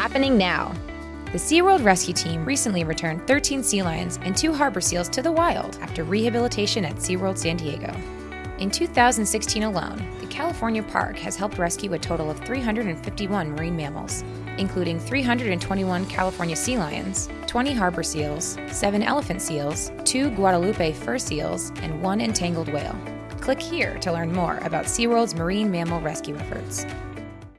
happening now. The SeaWorld Rescue Team recently returned 13 sea lions and two harbor seals to the wild after rehabilitation at SeaWorld San Diego. In 2016 alone, the California park has helped rescue a total of 351 marine mammals, including 321 California sea lions, 20 harbor seals, 7 elephant seals, 2 Guadalupe fur seals, and 1 entangled whale. Click here to learn more about SeaWorld's marine mammal rescue efforts.